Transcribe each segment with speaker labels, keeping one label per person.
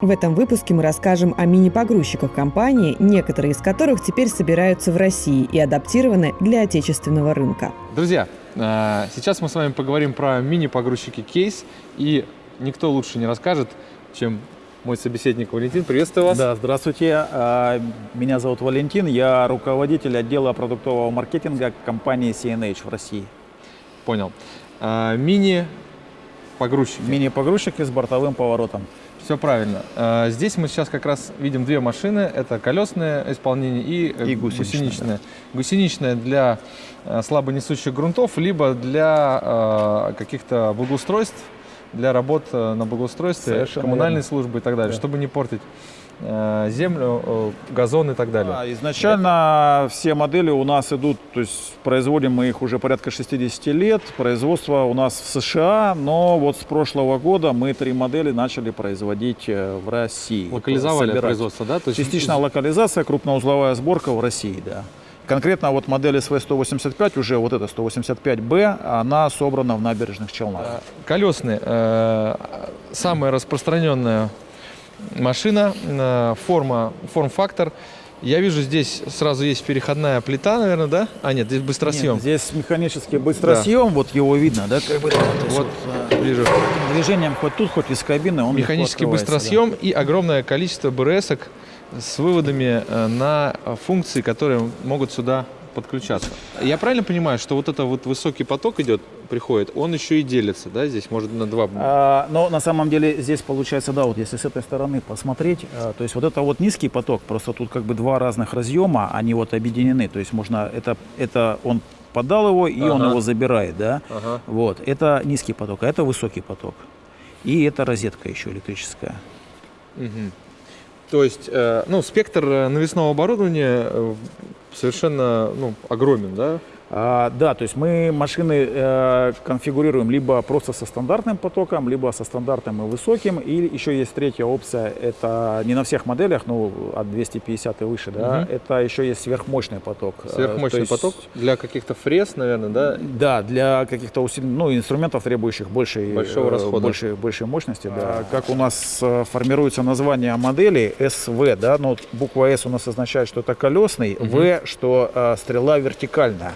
Speaker 1: В этом выпуске мы расскажем о мини-погрузчиках компании, некоторые из которых теперь собираются в России и адаптированы для отечественного рынка.
Speaker 2: Друзья, э, сейчас мы с вами поговорим про мини-погрузчики кейс, и никто лучше не расскажет, чем мой собеседник Валентин. Приветствую вас.
Speaker 3: Да, здравствуйте. А, меня зовут Валентин, я руководитель отдела продуктового маркетинга компании CNH в России.
Speaker 2: Понял. А, мини-погрузчики.
Speaker 3: Мини-погрузчики с бортовым поворотом.
Speaker 2: Все правильно. А, здесь мы сейчас как раз видим две машины. Это колесное исполнение и,
Speaker 3: и гусеничное.
Speaker 2: гусеничное. Да. Гусеничное для слабонесущих грунтов, либо для каких-то благоустройств, для работ на благоустройстве, Совершенно коммунальной верно. службы и так далее, да. чтобы не портить землю, газон и так далее.
Speaker 3: Да, изначально Это... все модели у нас идут, то есть производим мы их уже порядка 60 лет. Производство у нас в США, но вот с прошлого года мы три модели начали производить э, в России.
Speaker 2: Локализовали собирать. производство, да?
Speaker 3: То есть... Частично локализация, крупноузловая сборка в России, да. Конкретно вот модель СВ-185, уже вот эта 185Б, она собрана в набережных Челнах. Э,
Speaker 2: колесные. Э, самая распространенная машина, э, форма, форм-фактор. Я вижу, здесь сразу есть переходная плита, наверное, да? А нет, здесь быстросъем. Нет,
Speaker 3: здесь механический быстросъем, да. вот его видно, да? Как бы,
Speaker 2: вот, вот ближе.
Speaker 3: Движением хоть тут, хоть из кабины он
Speaker 2: Механический быстросъем да. и огромное количество БРСок с выводами э, на функции, которые могут сюда подключаться. Я правильно понимаю, что вот это вот высокий поток идет, приходит, он еще и делится, да, здесь может на два?
Speaker 3: А, но на самом деле здесь получается, да, вот если с этой стороны посмотреть, а, то есть вот это вот низкий поток, просто тут как бы два разных разъема, они вот объединены, то есть можно, это, это он подал его и ага. он его забирает, да, ага. вот, это низкий поток, а это высокий поток. И это розетка еще электрическая.
Speaker 2: Угу. То есть, э, ну, спектр э, навесного оборудования совершенно ну, огромен, да?
Speaker 3: А, да, то есть мы машины э, конфигурируем либо просто со стандартным потоком, либо со стандартным и высоким. И еще есть третья опция, это не на всех моделях, но от 250 и выше, да, угу. это еще есть сверхмощный поток.
Speaker 2: Э, сверхмощный есть, поток для каких-то фрез, наверное, да?
Speaker 3: Да, для каких-то ну, инструментов, требующих большей,
Speaker 2: Большого расхода.
Speaker 3: большей, большей мощности. Да. Как у нас э, формируется название модели СВ, да, но буква С у нас означает, что это колесный, угу. В, что э, стрела вертикальная.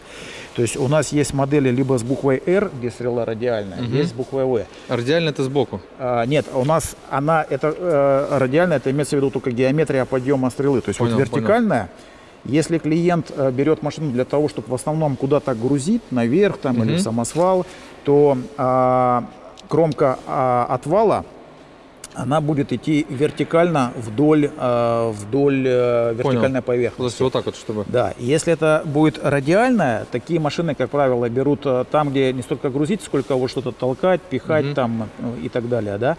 Speaker 3: То есть у нас есть модели либо с буквой R, где стрела радиальная, угу. есть с буквой V.
Speaker 2: А радиальная это сбоку?
Speaker 3: А, нет, у нас она, это э, радиальная, это имеется в виду только геометрия подъема стрелы. То есть понял, вот вертикальная, понял. если клиент э, берет машину для того, чтобы в основном куда-то грузить, наверх там угу. или в самосвал, то э, кромка э, отвала она будет идти вертикально вдоль, э, вдоль э, вертикальной Понял. поверхности.
Speaker 2: То вот так вот, чтобы...
Speaker 3: Да, если это будет радиальная, такие машины, как правило, берут э, там, где не столько грузить, сколько вот что-то толкать, пихать угу. там и так далее, да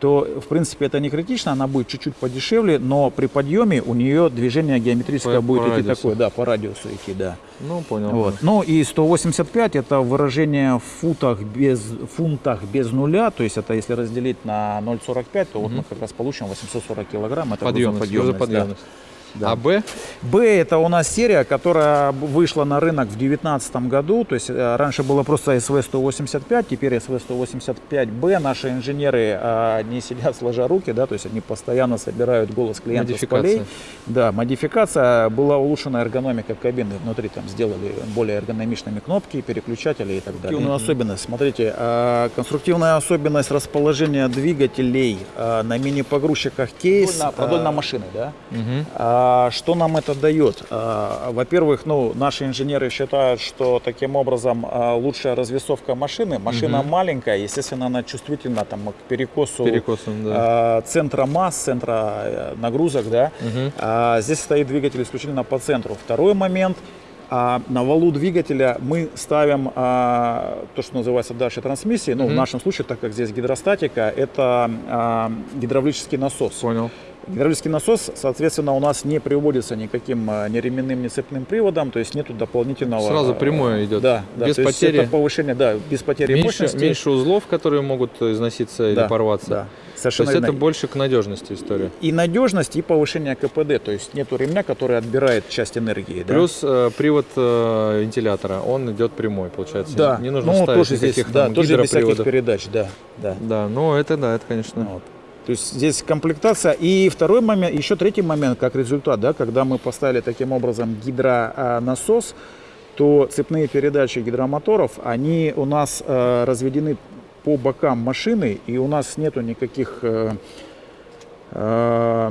Speaker 3: то, в принципе, это не критично, она будет чуть-чуть подешевле, но при подъеме у нее движение геометрическое по, будет по идти радиусу. такое, да, по радиусу идти, да.
Speaker 2: Ну, понял.
Speaker 3: Вот. Ну, и 185 это выражение в футах без, фунтах без нуля, то есть это если разделить на 0,45, то угу. вот мы как раз получим 840 килограмм, это
Speaker 2: подъемность, грузоподъемность. Да.
Speaker 3: Да. А Б? Б это у нас серия, которая вышла на рынок в 2019 году. То есть э, раньше было просто СВ-185, теперь СВ-185Б. Наши инженеры а, не сидят сложа руки, да, то есть они постоянно собирают голос клиента с полей. Да, модификация. Была улучшена эргономика кабины. Внутри там сделали более эргономичными кнопки, переключатели и так далее. Особенность. Смотрите, а, конструктивная особенность расположения двигателей а, на мини-погрузчиках кейс. Продольно, продольно машины, да? Угу. А, что нам это дает? А, во-первых, ну, наши инженеры считают, что таким образом а, лучшая развесовка машины. Машина угу. маленькая, естественно, она чувствительна там, к перекосу
Speaker 2: Перекосом, да.
Speaker 3: центра масс, центра э, нагрузок. Да? Угу. Здесь стоит двигатель исключительно по центру. Второй момент – а на валу двигателя мы ставим а, то, что называется дальше трансмиссией. Ну, mm -hmm. в нашем случае, так как здесь гидростатика, это а, гидравлический насос.
Speaker 2: Понял.
Speaker 3: Гидравлический насос, соответственно, у нас не приводится никаким а, ни ременным, ни цепным приводом, то есть нету дополнительного...
Speaker 2: Сразу прямое идет?
Speaker 3: Да, да
Speaker 2: без потери...
Speaker 3: это повышение, да, без потери
Speaker 2: меньше,
Speaker 3: мощности.
Speaker 2: Меньше узлов, которые могут износиться да, или порваться?
Speaker 3: Да.
Speaker 2: Совершенно то есть это больше к надежности история?
Speaker 3: И надежность, и повышение КПД, то есть нету ремня, который отбирает часть энергии.
Speaker 2: Плюс да? э, привод э, вентилятора, он идет прямой, получается.
Speaker 3: Да.
Speaker 2: Не нужно
Speaker 3: ну,
Speaker 2: ставить
Speaker 3: тоже здесь, да, тоже без всяких передач, да. Да,
Speaker 2: да ну это да, это конечно. Вот.
Speaker 3: То есть здесь комплектация. И второй момент, еще третий момент, как результат, да, когда мы поставили таким образом гидронасос, то цепные передачи гидромоторов, они у нас э, разведены по бокам машины, и у нас нету никаких э, э,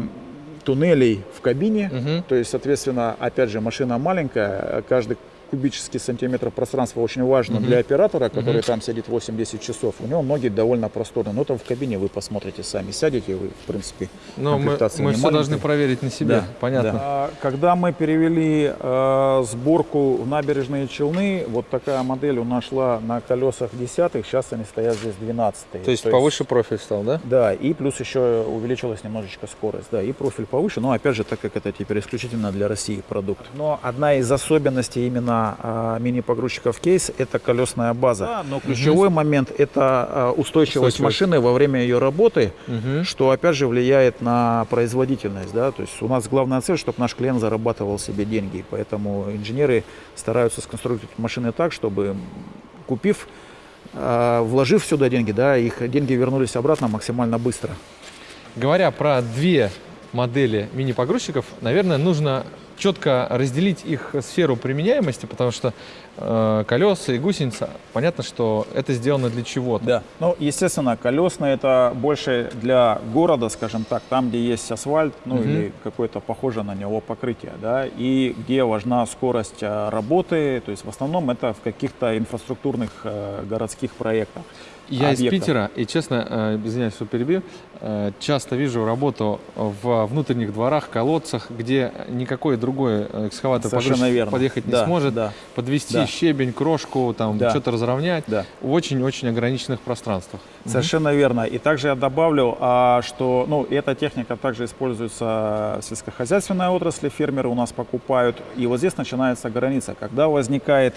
Speaker 3: туннелей в кабине. Угу. То есть, соответственно, опять же, машина маленькая, каждый кубический сантиметр пространства очень важно угу. для оператора, который угу. там сидит 8-10 часов. У него ноги довольно просторные. Но там в кабине вы посмотрите сами, сядете, вы, в принципе,
Speaker 2: Но мы, мы все должны проверить на себе, да, понятно. Да.
Speaker 3: А, когда мы перевели э, сборку в набережные Челны, вот такая модель у нас шла на колесах десятых, сейчас они стоят здесь 12
Speaker 2: То есть То повыше есть, профиль стал, да?
Speaker 3: Да, и плюс еще увеличилась немножечко скорость, да, и профиль повыше, но опять же, так как это теперь исключительно для России продукт. Но одна из особенностей именно а, мини-погрузчиков кейс – это колесная база. Да, но ключевой угу. момент – это а, устойчивость, устойчивость машины во время ее работы, угу. что опять же влияет на производительность. Да? То есть у нас главная цель, чтобы наш клиент зарабатывал себе деньги. Поэтому инженеры стараются сконструировать машины так, чтобы купив, а, вложив сюда деньги, да, их деньги вернулись обратно максимально быстро.
Speaker 2: Говоря про две модели мини-погрузчиков, наверное, нужно четко разделить их сферу применяемости, потому что э, колеса и гусеница, понятно, что это сделано для чего-то.
Speaker 3: Да, ну, естественно, колесные это больше для города, скажем так, там, где есть асфальт, ну, угу. или какое-то похожее на него покрытие, да, и где важна скорость э, работы, то есть в основном это в каких-то инфраструктурных э, городских проектах.
Speaker 2: Я объектов. из Питера, и честно, э, извиняюсь, что перебью, э, часто вижу работу в внутренних дворах, колодцах, где никакой другой экскаватор подъехать да, не сможет, да, подвести да. щебень, крошку, там да. что-то разровнять да. в очень-очень ограниченных пространствах.
Speaker 3: Совершенно угу. верно. И также я добавлю, а, что ну, эта техника также используется в сельскохозяйственной отрасли, фермеры у нас покупают. И вот здесь начинается граница, когда возникает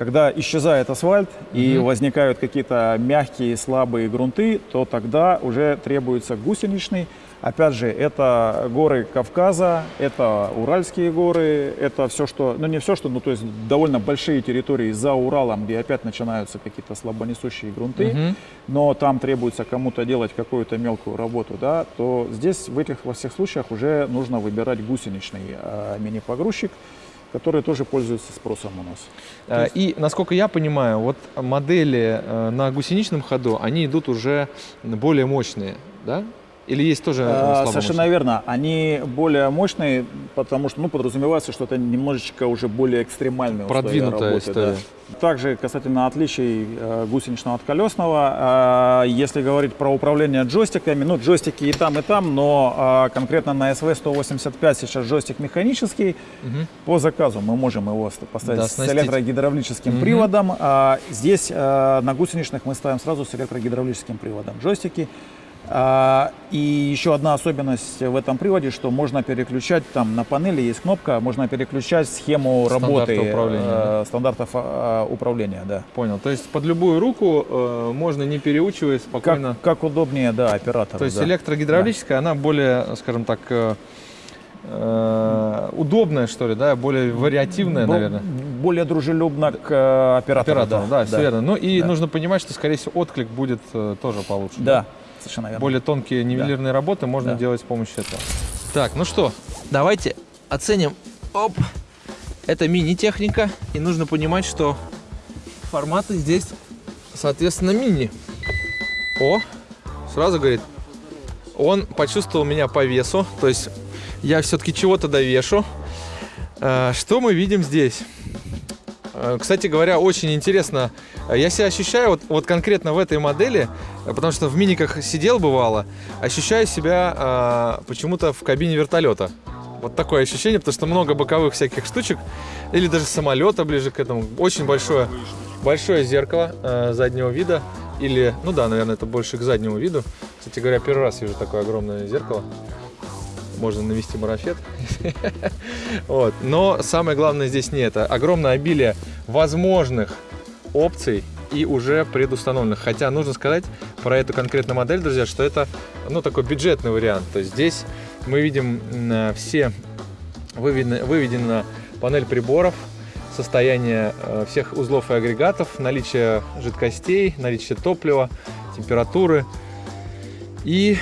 Speaker 3: когда исчезает асфальт и угу. возникают какие-то мягкие, слабые грунты, то тогда уже требуется гусеничный. Опять же, это горы Кавказа, это Уральские горы, это все, что, ну не все, что, ну то есть довольно большие территории за Уралом, где опять начинаются какие-то слабонесущие грунты, угу. но там требуется кому-то делать какую-то мелкую работу, да, то здесь в этих во всех случаях уже нужно выбирать гусеничный э, мини-погрузчик которые тоже пользуются спросом у нас.
Speaker 2: А, и, насколько я понимаю, вот модели э, на гусеничном ходу, они идут уже более мощные, да? Или есть тоже
Speaker 3: а, Совершенно верно. Они более мощные, потому что ну, подразумевается, что это немножечко уже более экстремальные
Speaker 2: Продвинутая работы, история.
Speaker 3: Да. Также касательно отличий э, гусеничного от колесного, э, если говорить про управление джойстиками, ну джойстики и там, и там, но э, конкретно на SV185 сейчас джойстик механический. Угу. По заказу мы можем его поставить да, с электрогидравлическим угу. приводом. А здесь на гусеничных мы ставим сразу с электрогидравлическим приводом джойстики. А, и еще одна особенность в этом приводе, что можно переключать, там на панели есть кнопка, можно переключать схему работы управления, э, стандартов э, управления. Да.
Speaker 2: Понял. То есть под любую руку э, можно не переучиваясь спокойно.
Speaker 3: Как, как удобнее, да, оператору.
Speaker 2: То есть да. электрогидравлическая, да. она более, скажем так, э, э, удобная, что ли, да, более вариативная, Бо наверное.
Speaker 3: Более дружелюбна к э, оператору.
Speaker 2: Оператору, да, да, все верно. Ну и да. нужно понимать, что, скорее всего, отклик будет э, тоже получше.
Speaker 3: Да. Совершенно верно.
Speaker 2: Более тонкие нивелирные да. работы можно да. делать с помощью этого. Так, ну что, давайте оценим. Оп! Это мини-техника, и нужно понимать, что форматы здесь, соответственно, мини. О, сразу говорит, он почувствовал меня по весу, то есть я все-таки чего-то довешу. Э, что мы видим здесь? Э, кстати говоря, очень интересно. Я себя ощущаю вот, вот конкретно в этой модели, потому что в миниках сидел бывало, ощущаю себя э, почему-то в кабине вертолета. Вот такое ощущение, потому что много боковых всяких штучек, или даже самолета ближе к этому. Очень большое, большое зеркало э, заднего вида, или, ну да, наверное, это больше к заднему виду. Кстати говоря, первый раз вижу такое огромное зеркало можно навести марафет. вот. Но самое главное здесь не это. Огромное обилие возможных опций и уже предустановленных. Хотя нужно сказать про эту конкретную модель, друзья, что это ну, такой бюджетный вариант. То есть здесь мы видим все выведена, выведена панель приборов, состояние э, всех узлов и агрегатов, наличие жидкостей, наличие топлива, температуры. И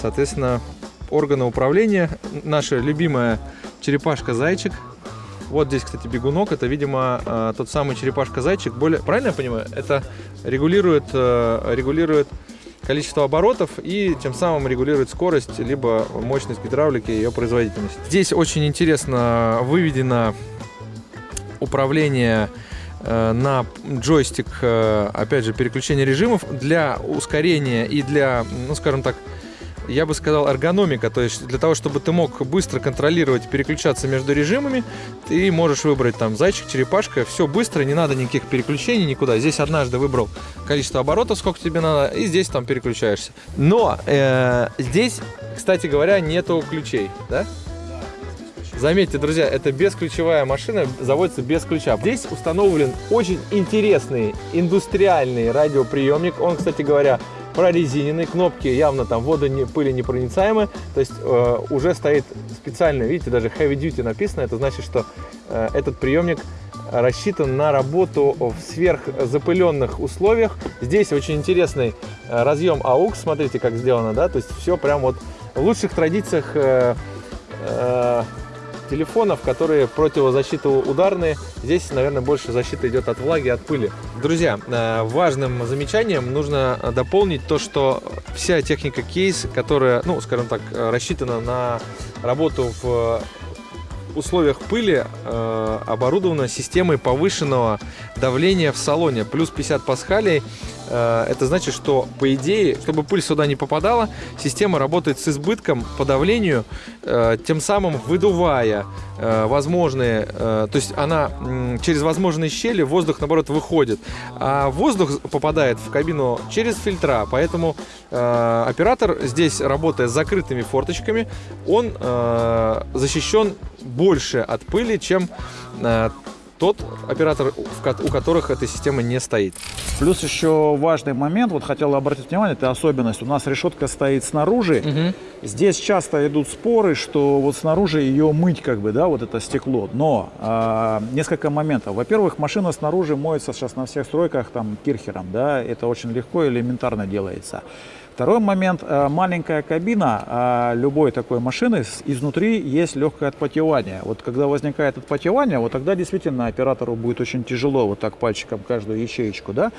Speaker 2: соответственно, органы управления. Наша любимая черепашка-зайчик. Вот здесь, кстати, бегунок. Это, видимо, э, тот самый черепашка-зайчик. Более... Правильно я понимаю? Это регулирует, э, регулирует количество оборотов и тем самым регулирует скорость, либо мощность гидравлики и ее производительность. Здесь очень интересно выведено управление э, на джойстик, э, опять же, переключение режимов для ускорения и для, ну, скажем так, я бы сказал, эргономика. То есть для того, чтобы ты мог быстро контролировать, переключаться между режимами, ты можешь выбрать там зайчик, черепашка, все быстро, не надо никаких переключений никуда. Здесь однажды выбрал количество оборотов, сколько тебе надо, и здесь там переключаешься. Но э, здесь, кстати говоря, нету ключей, да? Заметьте, друзья, это бесключевая машина, заводится без ключа. Здесь установлен очень интересный индустриальный радиоприемник. Он, кстати говоря, прорезиненный, кнопки явно там вода не, пыли непроницаемые, то есть э, уже стоит специально, видите, даже heavy duty написано, это значит, что э, этот приемник рассчитан на работу в сверхзапыленных условиях. Здесь очень интересный э, разъем AUX, смотрите, как сделано, да, то есть все прям вот в лучших традициях э, э, телефонов, которые противозащитоударные. Здесь, наверное, больше защита идет от влаги, от пыли. Друзья, э, важным замечанием нужно дополнить то, что вся техника кейс, которая, ну, скажем так, рассчитана на работу в условиях пыли э, оборудована системой повышенного давления в салоне, плюс 50 пасхалей. Э, это значит, что, по идее, чтобы пыль сюда не попадала, система работает с избытком по давлению, э, тем самым выдувая э, возможные, э, то есть она э, через возможные щели воздух, наоборот, выходит, а воздух попадает в кабину через фильтра, поэтому э, оператор здесь, работая с закрытыми форточками, он э, защищен больше от пыли, чем э, тот оператор, у которых эта система не стоит.
Speaker 3: Плюс еще важный момент, вот хотел обратить внимание, это особенность. У нас решетка стоит снаружи. Угу. Здесь часто идут споры, что вот снаружи ее мыть как бы, да, вот это стекло. Но э, несколько моментов. Во-первых, машина снаружи моется сейчас на всех стройках там кирхером, да, это очень легко и элементарно делается. Второй момент, э, маленькая кабина а любой такой машины, изнутри есть легкое отпотевание. Вот когда возникает отпотевание, вот тогда действительно оператору будет очень тяжело вот так пальчиком каждую ячеечку, да.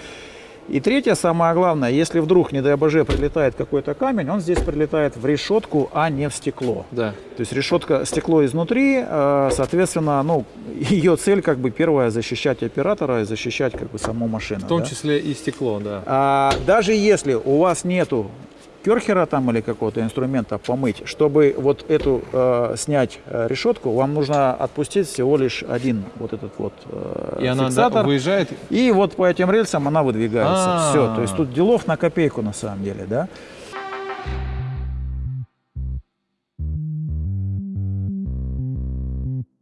Speaker 3: И третье, самое главное, если вдруг, не дай боже, прилетает какой-то камень, он здесь прилетает в решетку, а не в стекло.
Speaker 2: Да.
Speaker 3: То есть решетка, стекло изнутри, э, соответственно, ну, ее цель как бы первая защищать оператора и защищать как бы саму машину.
Speaker 2: В том
Speaker 3: да?
Speaker 2: числе и стекло, да.
Speaker 3: А, даже если у вас нету керхера там или какого-то инструмента помыть, чтобы вот эту э, снять э, решетку, вам нужно отпустить всего лишь один вот этот вот э,
Speaker 2: И
Speaker 3: фиксатор.
Speaker 2: она выезжает?
Speaker 3: И вот по этим рельсам она выдвигается. А -а -а. Все. То есть тут делов на копейку на самом деле, да.